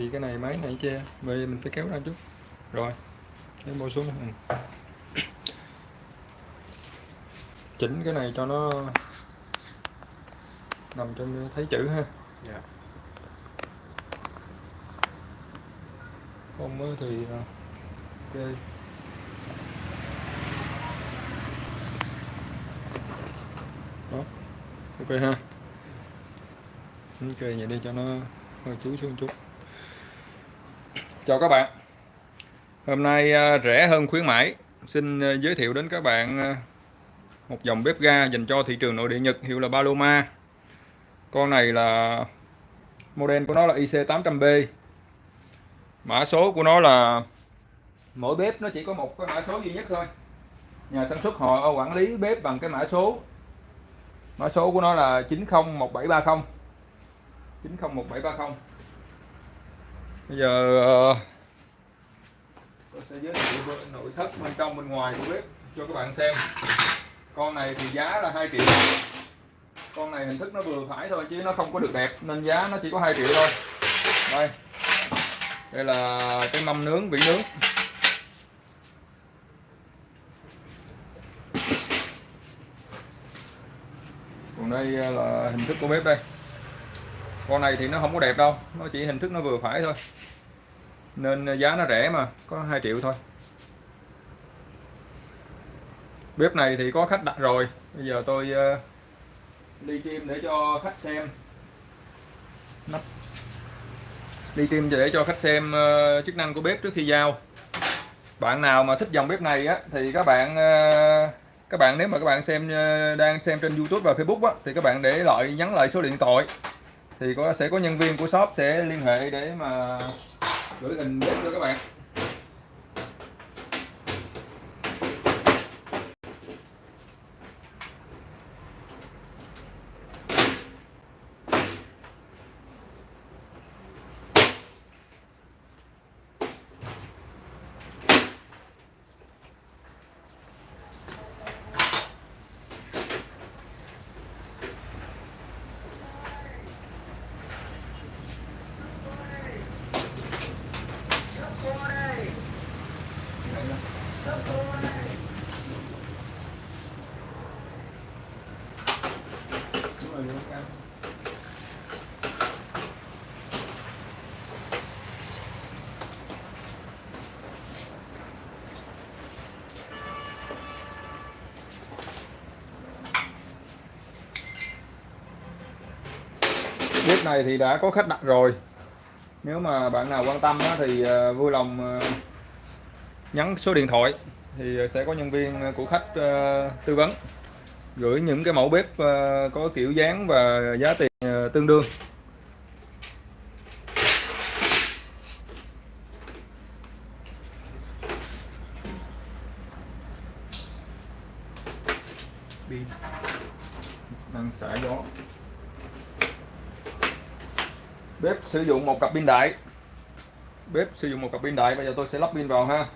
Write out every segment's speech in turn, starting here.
thì cái này máy này che vì mình phải kéo ra chút rồi cái bôi xuống. Ừ. chỉnh cái này cho nó nằm trong thấy chữ ha. Dạ. không á thì à, ok. Đó ok ha. Ok vậy đi cho nó hơi chúi xuống chút chào các bạn. Hôm nay à, rẻ hơn khuyến mãi. Xin à, giới thiệu đến các bạn à, một dòng bếp ga dành cho thị trường nội địa Nhật, hiệu là Paloma. Con này là model của nó là IC800B mã số của nó là, mỗi bếp nó chỉ có một cái mã số duy nhất thôi. Nhà sản xuất họ quản lý bếp bằng cái mã số. Mã số của nó là 901730 901730 bây giờ ờ, tôi sẽ giới thiệu nội thất bên trong, bên ngoài của bếp cho các bạn xem. Con này thì giá là 2 triệu. Con này hình thức nó vừa phải thôi chứ nó không có được đẹp, nên giá nó chỉ có 2 triệu thôi. Đây. Đây là cái mâm nướng vỉ nướng. Còn đây ờ, là hình thức của bếp đây con này thì nó không có đẹp đâu, nó chỉ hình thức nó vừa phải thôi. Nên giá nó rẻ mà, có 2 triệu thôi. Bếp này thì có khách đặt rồi. Bây giờ tôi ờ, đi ly tim để cho khách xem. Nắp. Đi tim để cho khách xem ờ, chức năng của bếp trước khi giao. Bạn nào mà thích dòng bếp này á, thì các bạn ờ, các bạn, nếu mà các bạn xem đang xem trên YouTube và Facebook á, thì các bạn để lại, nhắn lại số điện thoại thì có sẽ có nhân viên của shop sẽ liên hệ để mà gửi hình đến cho các bạn. Bếp này thì đã có khách đặt rồi. Nếu mà bạn nào quan tâm thì ờ, vui lòng ờ, nhắn số điện thoại thì sẽ có nhân viên ờ, của khách ờ, tư vấn gửi những cái mẫu bếp ờ, có kiểu dáng và giá tiền tương đương. Pin. Năng xả gió. Bếp sử dụng một cặp pin đại. Bếp sử dụng một cặp pin đại, bây giờ tôi sẽ lắp pin vào ha.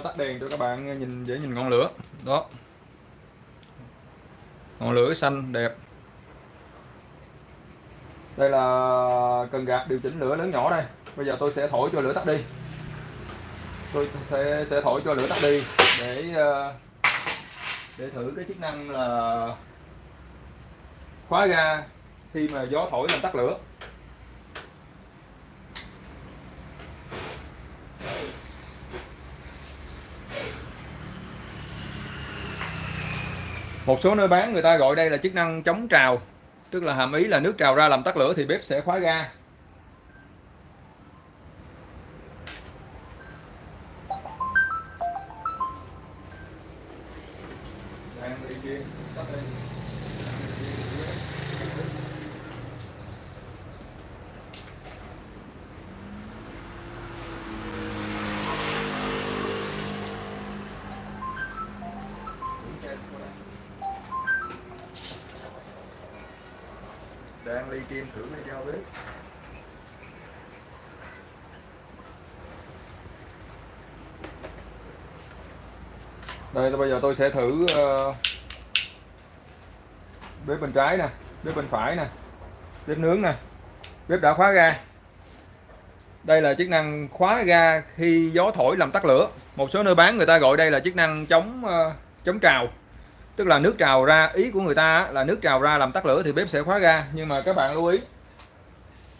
Tắt đèn cho các bạn nhìn dễ nhìn ngọn lửa. Đó. Ngọn lửa xanh đẹp. Đây là cần gạt điều chỉnh lửa lớn nhỏ đây. Bây giờ tôi sẽ thổi cho lửa tắt đi. Tôi sẽ, sẽ thổi cho lửa tắt đi để ờ, để thử cái chức năng là khóa ga khi mà gió thổi làm tắt lửa. Một số nơi bán người ta gọi đây là chức năng chống trào, tức là hàm ý là nước trào ra làm tắt lửa thì bếp sẽ khóa ga. Đang ly kim thử này giao bếp đây là bây giờ tôi sẽ thử uh, bếp bên trái nè bếp bên phải nè bếp nướng nè bếp đã khóa ga. Đây là chức năng khóa ga khi gió thổi làm tắt lửa. Một số nơi bán người ta gọi đây là chức năng chống uh, chống trào tức là nước trào ra ý của người ta là nước trào ra làm tắt lửa thì bếp sẽ khóa ga. Nhưng mà các bạn lưu ý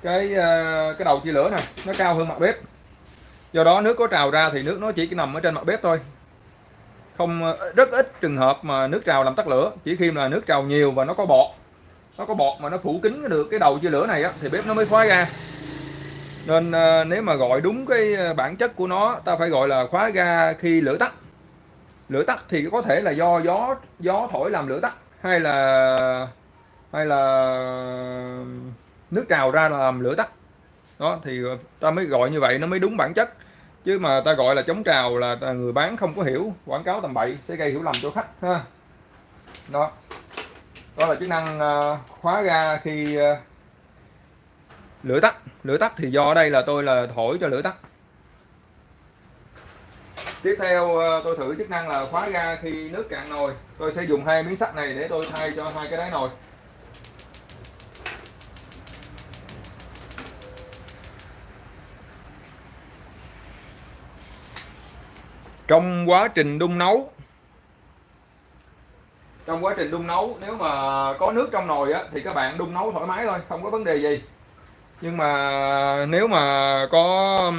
cái ờ, cái đầu chia lửa này nó cao hơn mặt bếp. Do đó nước có trào ra thì nước nó chỉ nằm ở trên mặt bếp thôi. Không ờ, rất ít trường hợp mà nước trào làm tắt lửa. Chỉ khi mà nước trào nhiều và nó có bọt nó có bọt mà nó phủ kín được cái đầu chia lửa này á, thì bếp nó mới khóa ga. Nên ờ, nếu mà gọi đúng cái bản chất của nó ta phải gọi là khóa ga khi lửa tắt lửa tắt thì có thể là do gió gió thổi làm lửa tắt, hay là hay là nước trào ra làm lửa tắt. Đó, thì ta mới gọi như vậy, nó mới đúng bản chất. Chứ mà ta gọi là chống trào là người bán không có hiểu, quảng cáo tầm bậy, sẽ gây hiểu lầm cho khách, ha. Đó. Đó là chức năng ờ, khóa ga khi ờ, lửa tắt. Lửa tắt thì do đây là tôi là thổi cho lửa tắt tiếp theo ờ, tôi thử chức năng là khóa ga khi nước cạn nồi. Tôi sẽ dùng hai miếng sắt này để tôi thay cho hai cái đáy nồi. Trong quá trình đun nấu trong quá trình đun nấu nếu mà có nước trong nồi á, thì các bạn đun nấu thoải mái thôi không có vấn đề gì. Nhưng mà nếu mà có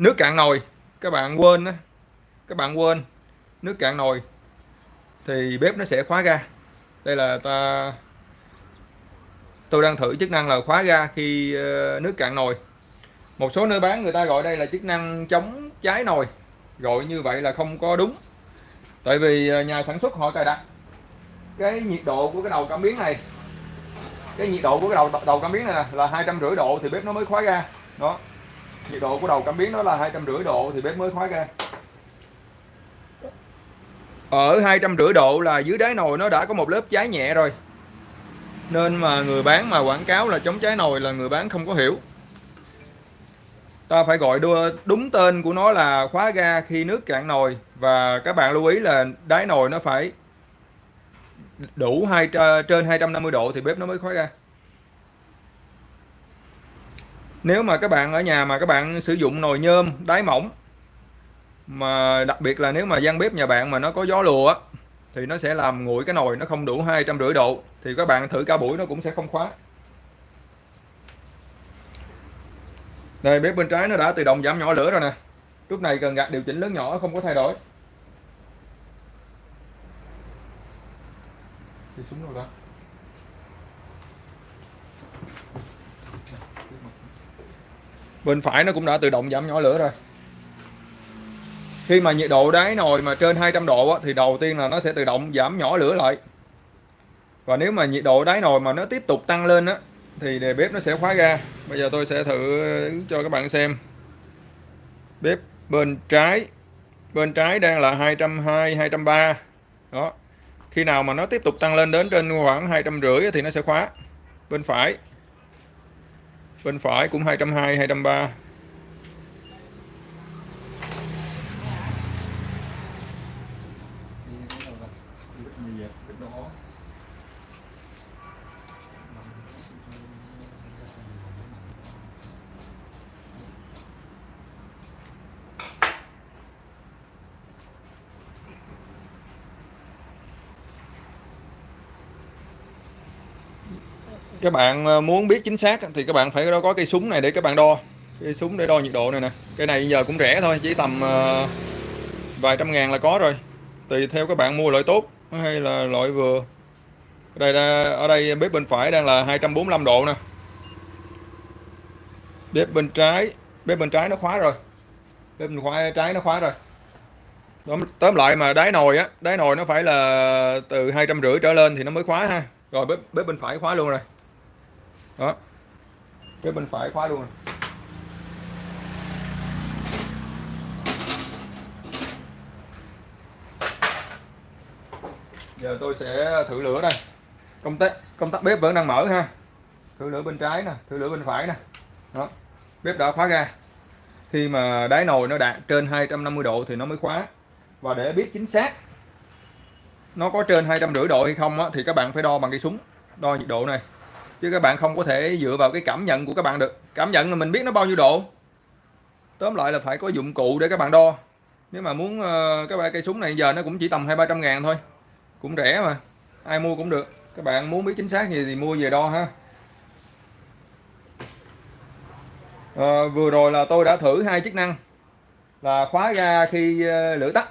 nước cạn nồi. Các bạn quên á. Các bạn quên. Nước cạn nồi. Thì bếp nó sẽ khóa ga. Đây là ta, tôi đang thử chức năng là khóa ga khi ờ, nước cạn nồi. Một số nơi bán người ta gọi đây là chức năng chống cháy nồi. Gọi như vậy là không có đúng. Tại vì ờ, nhà sản xuất họ cài đặt cái nhiệt độ của cái đầu cảm biến này. Cái nhiệt độ của cái đầu đầu cảm biến này là hai trăm rưỡi độ thì bếp nó mới khóa ga. Đó nhiệt độ của đầu cảm biến đó là hai trăm rưỡi độ thì bếp mới khóa ga ở hai trăm rưỡi độ là dưới đáy nồi nó đã có một lớp cháy nhẹ rồi. Nên mà người bán mà quảng cáo là chống cháy nồi là người bán không có hiểu. Ta phải gọi đúng tên của nó là khóa ga khi nước cạn nồi. Và các bạn lưu ý là đáy nồi nó phải đủ hai, trên 250 độ thì bếp nó mới khóa ga nếu mà các bạn ở nhà mà các bạn sử dụng nồi nhôm, đáy mỏng, mà đặc biệt là nếu mà gian bếp nhà bạn mà nó có gió lùa thì nó sẽ làm nguội cái nồi nó không đủ hai trăm rưỡi độ, thì các bạn thử cả buổi nó cũng sẽ không khóa. Đây, bếp bên trái nó đã tự động giảm nhỏ lửa rồi nè. Lúc này cần gạt điều chỉnh lớn nhỏ, không có thay đổi. Thì súng đâu đó bên phải nó cũng đã tự động giảm nhỏ lửa rồi. Khi mà nhiệt độ đáy nồi mà trên 200 độ thì đầu tiên là nó sẽ tự động giảm nhỏ lửa lại. Và nếu mà nhiệt độ đáy nồi mà nó tiếp tục tăng lên á, thì đề bếp nó sẽ khóa ra. bây giờ tôi sẽ thử cho các bạn xem. Bếp bên trái bên trái đang là 220 230 đó. Khi nào mà nó tiếp tục tăng lên đến trên khoảng hai trăm rưỡi thì nó sẽ khóa. Bên phải bên phải cũng 220 230 các bạn ờ, muốn biết chính xác thì các bạn phải có cây súng này để các bạn đo. Cây súng để đo nhiệt độ này nè. Cây này giờ cũng rẻ thôi, chỉ tầm ờ, vài trăm ngàn là có rồi. Tùy theo các bạn mua loại tốt hay là loại vừa. Đây ở đây bếp bên phải đang là 245 độ nè. Bếp bên trái, bếp bên trái nó khóa rồi. Bếp bên khóa trái nó khóa rồi. Tóm lại mà đáy nồi á, đáy nồi nó phải là từ hai trăm rưỡi trở lên thì nó mới khóa ha. Rồi bếp bếp bên phải khóa luôn rồi đó. Cái bên phải khóa luôn. Giờ tôi sẽ thử lửa đây. Công tắc công tắc bếp vẫn đang mở ha. Thử lửa bên trái nè thử lửa bên phải nè. Đó bếp đã khóa ra. Khi mà đáy nồi nó đạt trên 250 độ thì nó mới khóa. Và để biết chính xác nó có trên hai trăm rưỡi độ hay không á, thì các bạn phải đo bằng cây súng đo nhiệt độ này chứ các bạn không có thể dựa vào cái cảm nhận của các bạn được. Cảm nhận là mình biết nó bao nhiêu độ. Tóm lại là phải có dụng cụ để các bạn đo. Nếu mà muốn ờ, các bạn cây súng này giờ nó cũng chỉ tầm hai ba trăm ngàn thôi. Cũng rẻ mà. Ai mua cũng được. Các bạn muốn biết chính xác gì thì mua về đo ha. À, vừa rồi là tôi đã thử hai chức năng. Là khóa ga khi ờ, lửa tắt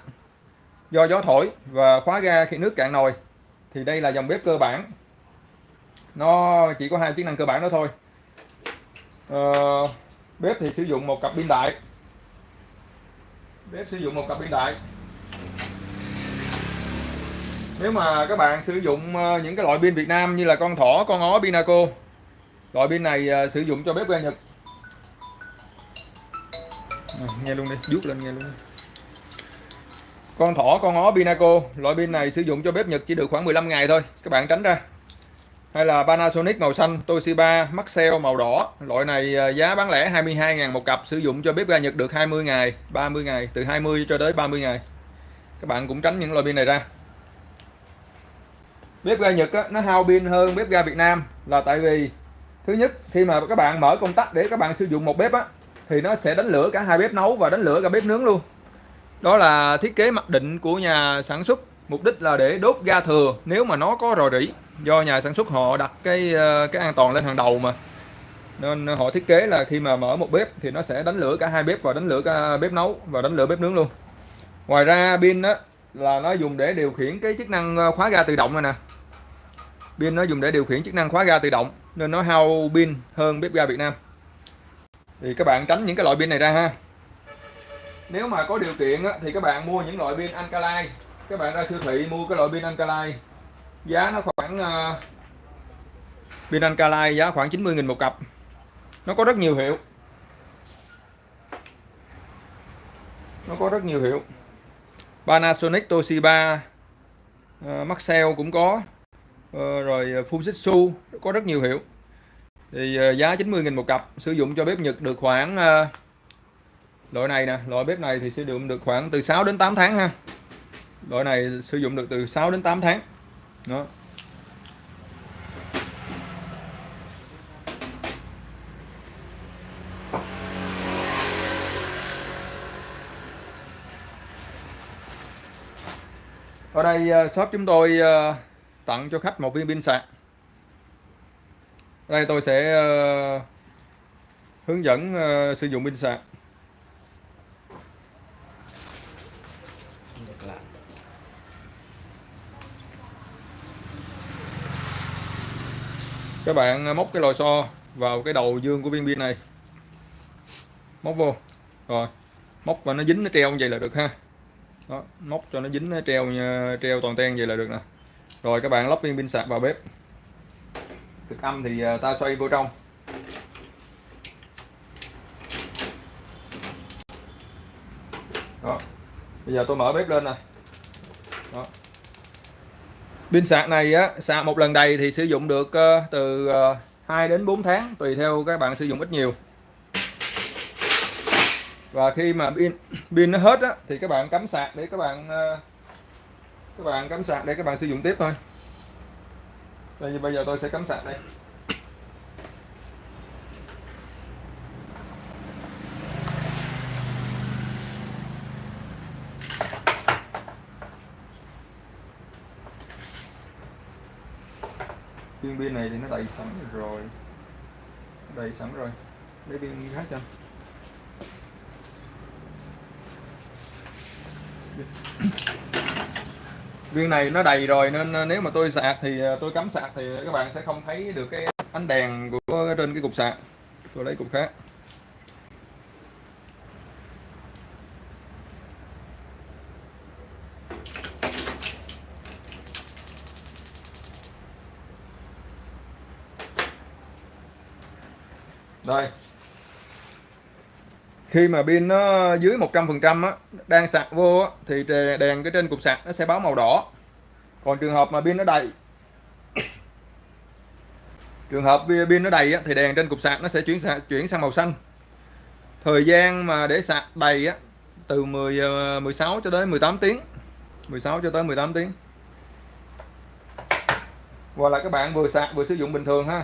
do gió thổi và khóa ga khi nước cạn nồi. Thì đây là dòng bếp cơ bản nó chỉ có hai chức năng cơ bản đó thôi. À, bếp thì sử dụng một cặp pin đại. Bếp sử dụng một cặp pin đại. Nếu mà các bạn sử dụng ờ, những cái loại pin Việt Nam như là con thỏ con ó Pinaco loại pin này ờ, sử dụng cho bếp ga Nhật. À, nghe luôn đi rút lên nghe luôn đi. con thỏ con ó Pinaco loại pin này sử dụng cho bếp Nhật chỉ được khoảng 15 ngày thôi các bạn tránh ra hay là Panasonic màu xanh Toshiba Maxell màu đỏ. Loại này à, giá bán lẻ 22.000 một cặp sử dụng cho bếp ga Nhật được 20 ngày 30 ngày từ 20 cho tới 30 ngày. Các bạn cũng tránh những loại pin này ra. Bếp ga Nhật á, nó hao pin hơn bếp ga Việt Nam là tại vì thứ nhất khi mà các bạn mở công tắc để các bạn sử dụng một bếp á thì nó sẽ đánh lửa cả hai bếp nấu và đánh lửa cả bếp nướng luôn. Đó là thiết kế mặc định của nhà sản xuất mục đích là để đốt ga thừa nếu mà nó có rò rỉ do nhà sản xuất họ đặt cái ờ, cái an toàn lên hàng đầu mà. Nên họ thiết kế là khi mà mở một bếp thì nó sẽ đánh lửa cả hai bếp và đánh lửa cả bếp nấu và đánh lửa bếp nướng luôn. Ngoài ra pin đó là nó dùng để điều khiển cái chức năng ờ, khóa ga tự động này nè. Pin nó dùng để điều khiển chức năng khóa ga tự động nên nó hao pin hơn bếp ga Việt Nam. Thì các bạn tránh những cái loại pin này ra ha. Nếu mà có điều kiện á, thì các bạn mua những loại pin alkaline các bạn ra siêu thị mua cái loại pin alkaline giá nó khoảng ờ, uh, pin alkaline giá khoảng 90.000 một cặp. Nó có rất nhiều hiệu. Nó có rất nhiều hiệu. Panasonic Toshiba uh, Maxell cũng có. Uh, rồi Fujitsu có rất nhiều hiệu. Thì uh, giá 90.000 một cặp sử dụng cho bếp Nhật được khoảng uh, loại này nè loại bếp này thì sử dụng được khoảng từ 6 đến 8 tháng ha. Loại này sử dụng được từ 6 đến 8 tháng đó. Ở đây ờ, shop chúng tôi ờ, tặng cho khách một viên pin sạc. Đây tôi sẽ ờ, hướng dẫn sử dụng pin sạc. Các bạn à, móc cái lò xo vào cái đầu dương của viên pin này. Móc vô. Rồi móc và nó dính nó treo như vậy là được ha. Đó, móc cho nó dính nó treo treo toàn ten vậy là được nè. Rồi các bạn lắp viên pin sạc vào bếp. Cực âm thì à, ta xoay vô trong. Đó. Bây giờ tôi mở bếp lên nè. Đó pin sạc này á sạc một lần đầy thì sử dụng được uh, từ ờ, uh, 2 đến 4 tháng tùy theo các bạn sử dụng ít nhiều. Và khi mà pin pin nó hết á thì các bạn cắm sạc để các bạn uh, các bạn cắm sạc để các bạn sử dụng tiếp thôi. Đây bây giờ tôi sẽ cắm sạc đây. Viên pin này thì nó đầy sẵn rồi. Đầy sẵn rồi. Lấy viên khác cho. Viên này nó đầy rồi nên ờ, nếu mà tôi sạc thì ờ, tôi cắm sạc thì các bạn sẽ không thấy được cái ánh đèn của, trên cái cục sạc. Tôi lấy cục khác. Đây khi mà pin nó dưới 100% á đang sạc vô á, thì đèn cái trên cục sạc nó sẽ báo màu đỏ. Còn trường hợp mà pin nó đầy trường hợp pin nó đầy á, thì đèn trên cục sạc nó sẽ chuyển sang chuyển sang màu xanh. Thời gian mà để sạc đầy á từ 10 16 ờ, cho tới 18 tiếng. 16 cho tới 18 tiếng. Và là các bạn vừa sạc vừa sử dụng bình thường ha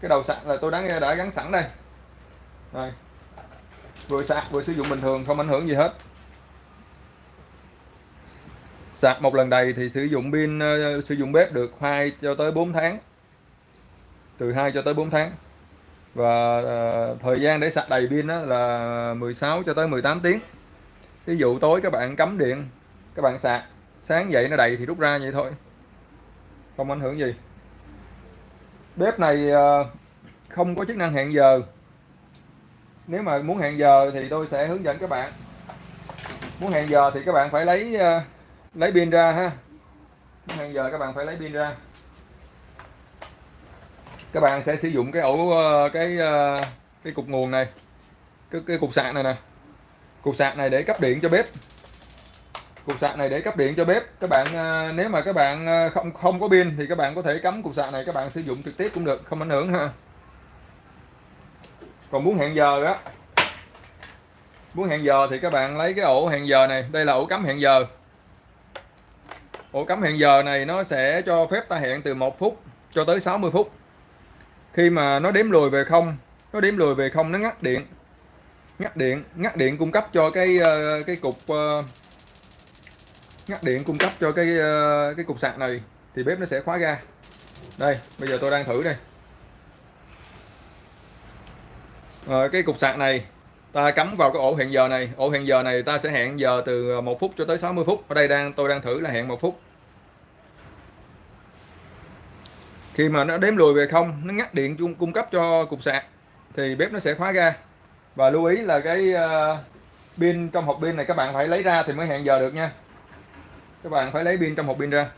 cái đầu sạc là tôi đã đã gắn sẵn đây. Đây vừa sạc vừa sử dụng bình thường không ảnh hưởng gì hết. Sạc một lần đầy thì sử dụng pin uh, sử dụng bếp được 2 cho tới 4 tháng. Từ 2 cho tới 4 tháng. Và uh, thời gian để sạc đầy pin đó là 16 cho tới 18 tiếng. Ví dụ tối các bạn cắm điện các bạn sạc sáng dậy nó đầy thì rút ra vậy thôi. Không ảnh hưởng gì bếp này ờ, không có chức năng hẹn giờ. Nếu mà muốn hẹn giờ thì tôi sẽ hướng dẫn các bạn. Muốn hẹn giờ thì các bạn phải lấy ờ, lấy pin ra ha. Muốn hẹn giờ các bạn phải lấy pin ra. Các bạn sẽ sử dụng cái ổ ờ, cái cái cục nguồn này cái, cái cục sạc này nè. Cục sạc này để cấp điện cho bếp cục sạc này để cấp điện cho bếp. Các bạn à, nếu mà các bạn à, không không có pin thì các bạn có thể cắm cục sạc này, các bạn sử dụng trực tiếp cũng được, không ảnh hưởng ha. Còn muốn hẹn giờ á muốn hẹn giờ thì các bạn lấy cái ổ hẹn giờ này. Đây là ổ cắm hẹn giờ. Ổ cắm hẹn giờ này nó sẽ cho phép ta hẹn từ 1 phút cho tới 60 phút. Khi mà nó đếm lùi về không, nó đếm lùi về không, nó ngắt điện. Ngắt điện ngắt điện cung cấp cho cái ờ, cái cục ờ, ngắt điện cung cấp cho cái ờ, cái cục sạc này thì bếp nó sẽ khóa ra đây bây giờ tôi đang thử đây. À, cái cục sạc này ta cắm vào cái ổ hẹn giờ này. Ổ hẹn giờ này ta sẽ hẹn giờ từ ờ, 1 phút cho tới 60 phút. Ở đây đang tôi đang thử là hẹn một phút. Khi mà nó đếm lùi về không nó ngắt điện cung cấp cho cục sạc thì bếp nó sẽ khóa ra và lưu ý là cái uh, pin trong hộp pin này các bạn phải lấy ra thì mới hẹn giờ được nha các bạn phải lấy pin trong hộp pin ra.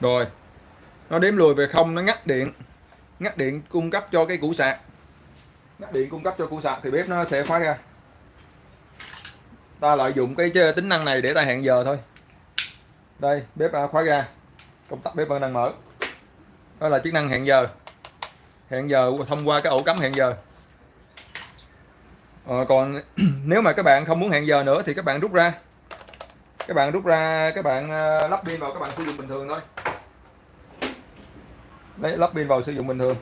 Rồi, nó đếm lùi về không, nó ngắt điện. Ngắt điện cung cấp cho cái củ sạc. Ngắt điện cung cấp cho củ sạc thì bếp nó sẽ khóa ra ta lợi dụng cái tính năng này để ta hẹn giờ thôi. Đây bếp à, khóa ra công tắc bếp vẫn đang mở. Đó là chức năng hẹn giờ. Hẹn giờ thông qua cái ổ cắm hẹn giờ. Ờ, còn nếu mà các bạn không muốn hẹn giờ nữa thì các bạn rút ra. Các bạn rút ra các bạn ờ, lắp pin vào các bạn sử dụng bình thường thôi. Đấy lắp pin vào sử dụng bình thường.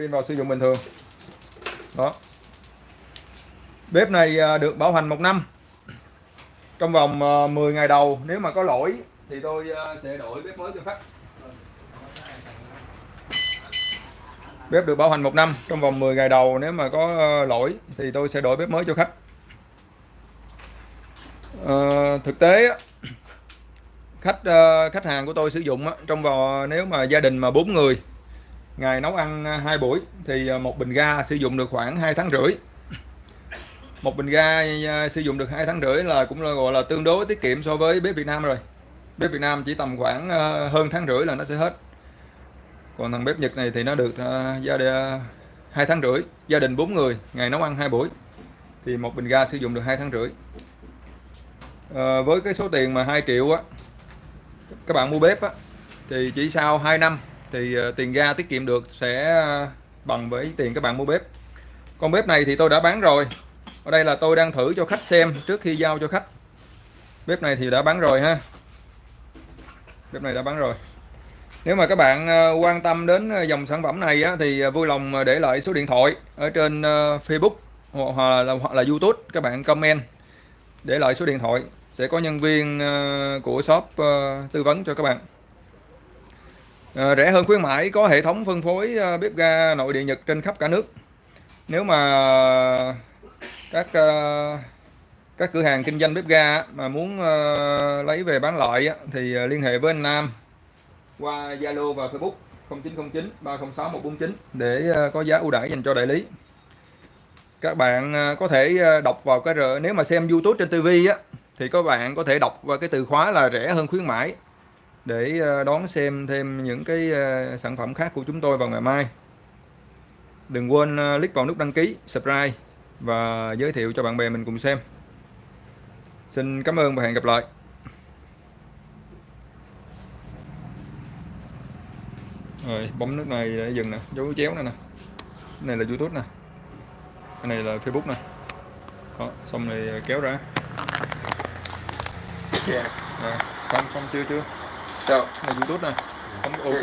Pin vào sử dụng bình thường. Đó. Bếp này à, được bảo hành một năm. Trong vòng à, 10 ngày đầu nếu mà có lỗi thì tôi à, sẽ đổi bếp mới cho khách. Bếp được bảo hành một năm. Trong vòng 10 ngày đầu nếu mà có lỗi thì tôi sẽ đổi bếp mới cho khách. À, thực tế khách khách hàng của tôi sử dụng trong vòng nếu mà gia đình mà bốn người ngày nấu ăn à, hai buổi thì à, một bình ga sử dụng được khoảng 2 tháng rưỡi. Một bình ga à, sử dụng được hai tháng rưỡi là cũng là gọi là tương đối tiết kiệm so với bếp Việt Nam rồi. Bếp Việt Nam chỉ tầm khoảng hơn tháng rưỡi là nó sẽ hết. Còn thằng bếp Nhật này thì nó được gia đình hai tháng rưỡi gia đình bốn người ngày nấu ăn hai buổi thì một bình ga sử dụng được hai tháng rưỡi. À, với cái số tiền mà 2 triệu á các bạn mua bếp á thì chỉ sau 2 năm thì ờ, tiền ga tiết kiệm được sẽ ờ, bằng với tiền các bạn mua bếp. Con bếp này thì tôi đã bán rồi. Ở đây là tôi đang thử cho khách xem trước khi giao cho khách. Bếp này thì đã bán rồi ha. Bếp này đã bán rồi. Nếu mà các bạn ờ, quan tâm đến dòng sản phẩm này thì vui lòng để lại số điện thoại ở trên Facebook hoặc là, hoặc là YouTube các bạn comment để lại số điện thoại. Sẽ có nhân viên của shop tư vấn cho các bạn. Ờ, rẻ hơn khuyến mãi, có hệ thống phân phối ờ, bếp ga nội địa Nhật trên khắp cả nước. Nếu mà các ờ, các cửa hàng kinh doanh bếp ga mà muốn lấy về bán lại thì liên hệ với anh Nam qua Zalo và Facebook 0909 306 149 để có giá ưu đãi dành cho đại lý. Các bạn có thể đọc vào cái nếu mà xem YouTube trên TV á, thì các bạn có thể đọc vào cái từ khóa là rẻ hơn khuyến mãi để ờ, đón xem thêm những cái ờ, sản phẩm khác của chúng tôi vào ngày mai. Đừng quên ờ, click vào nút đăng ký subscribe và giới thiệu cho bạn bè mình cùng xem. Xin cảm ơn và hẹn gặp lại. Rồi bấm nút này để dừng nè. Dấu chéo nè nè. Cái này là youtube nè. Cái này là facebook nè. Đó, xong rồi kéo ra. Dạ. Rồi, xong xong chưa chưa Sao? này youtube nè bấm ok